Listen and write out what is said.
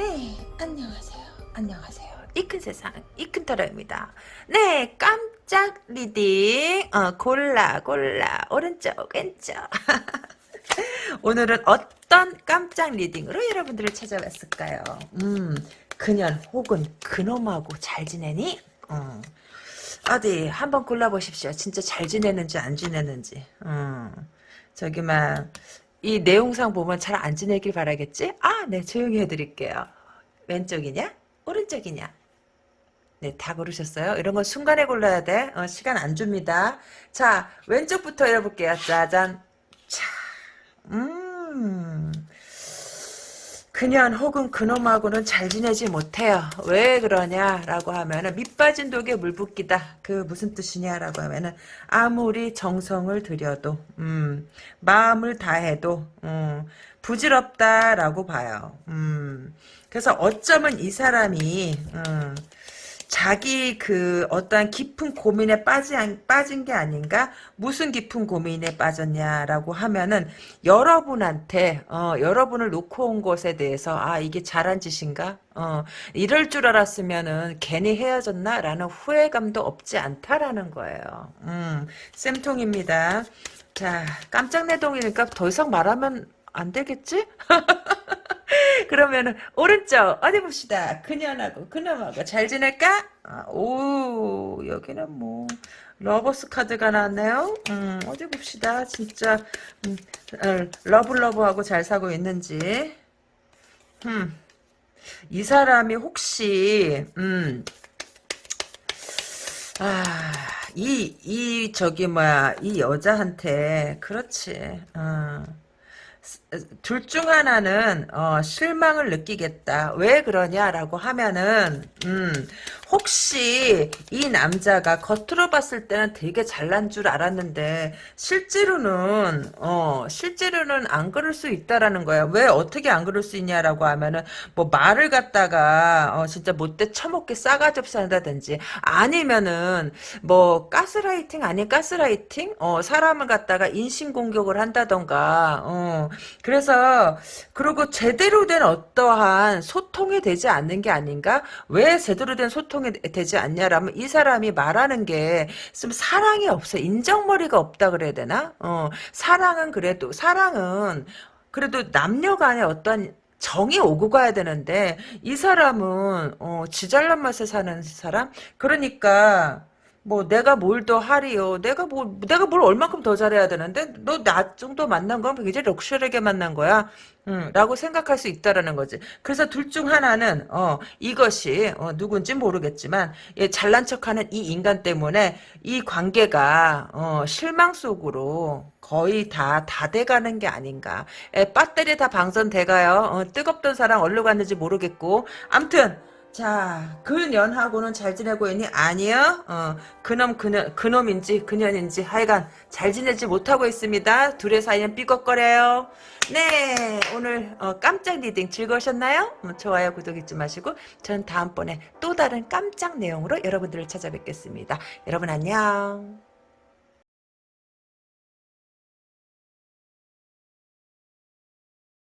네, 안녕하세요. 안녕하세요. 이 큰 세상, 이 큰 타로입니다. 네, 깜짝 reading. 어, 골라, 골라. 오른쪽, 왼쪽. 오늘은 어떤 깜짝 reading으로 여러분들을 찾아왔을까요? 음, 그년 혹은 그놈하고 잘 지내니? 어. 어디 한번 골라보십시오. 진짜 잘 지내는지 안 지내는지. 어. 음. 저기만 이 내용상 보면 잘 안 지내길 바라겠지? 아, 네 조용히 해드릴게요. 왼쪽이냐? 오른쪽이냐? 네, 다 고르셨어요. 이런 건 순간에 골라야 돼. 어, 시간 안 줍니다. 자, 왼쪽부터 열어볼게요. 짜잔. 자, 음. 그년 혹은 그놈하고는 잘 지내지 못해요. 왜 그러냐라고 하면은 밑 빠진 독에 물 붓기다. 그 무슨 뜻이냐라고 하면은 아무리 정성을 들여도 음, 마음을 다해도 음, 부질없다라고 봐요. 음, 그래서 어쩌면 이 사람이 음, 자기 그 어떠한 깊은 고민에 빠진, 빠진 게 아닌가? 무슨 깊은 고민에 빠졌냐라고 하면은 여러분한테, 어, 여러분을 놓고 온 것에 대해서, 아, 이게 잘한 짓인가? 어, 이럴 줄 알았으면은 괜히 헤어졌나? 라는 후회감도 없지 않다라는 거예요. 음, 쌤통입니다. 자, 깜짝 내용이니까 더 이상 말하면 안 되겠지? 그러면은 오른쪽 어디 봅시다. 그년하고 그놈하고 잘 지낼까? 아, 오 여기는 뭐 Lovers 카드가 나왔네요. 음, 어디 봅시다. 진짜 음, 어, love love하고 잘 살고 있는지. 음, 이 사람이 혹시 음, 아, 이, 이, 저기, 뭐야, 이 여자한테, 그렇지, 어. 둘 중 하나는 어, 실망을 느끼겠다. 왜 그러냐라고 하면은 음, 혹시 이 남자가 겉으로 봤을 때는 되게 잘난 줄 알았는데 실제로는 어, 실제로는 안 그럴 수 있다라는 거야. 왜 어떻게 안 그럴 수 있냐라고 하면은 뭐 말을 갖다가 어, 진짜 못돼 처먹게 싸가지 없이 한다든지 아니면은 뭐 가스라이팅 아닌 가스라이팅 어, 사람을 갖다가 인신 공격을 한다던가 어, 그래서 그리고 제대로 된 어떠한 소통이 되지 않는 게 아닌가? 왜 제대로 된 소통 이 되지 않냐라면 이 사람이 말하는 게 좀 사랑이 없어. 인정머리가 없다 그래야 되나? 어, 사랑은 그래도 사랑은 그래도 남녀 간에 어떤 정이 오고 가야 되는데 이 사람은 어, 지잘난 맛에 사는 사람? 그러니까 뭐 내가 뭘 더 하리요. 내가 뭐 내가 뭘 얼만큼 더 잘해야 되는데 너 나 정도 만난 건 굉장히 럭셔리하게 만난 거야. 음, 라고 생각할 수 있다라는 거지. 그래서 둘 중 하나는 어 이것이 어, 누군지 모르겠지만 예, 잘난 척하는 이 인간 때문에 이 관계가 어, 실망 속으로 거의 다 다 돼가는 게 아닌가. 예, 배터리 다 방전돼가요. 어, 뜨겁던 사랑 어디로 갔는지 모르겠고. 암튼 자, 그 년하고는 잘 지내고 있니? 아니요. 어, 그놈, 그녀, 그놈인지, 그년인지, 하여간 잘 지내지 못하고 있습니다. 둘의 사이는 삐걱거려요. 네, 오늘 어, 깜짝 reading 즐거우셨나요? 어, 좋아요, 구독 잊지 마시고, 전 다음번에 또 다른 깜짝 내용으로 여러분들을 찾아뵙겠습니다. 여러분 안녕.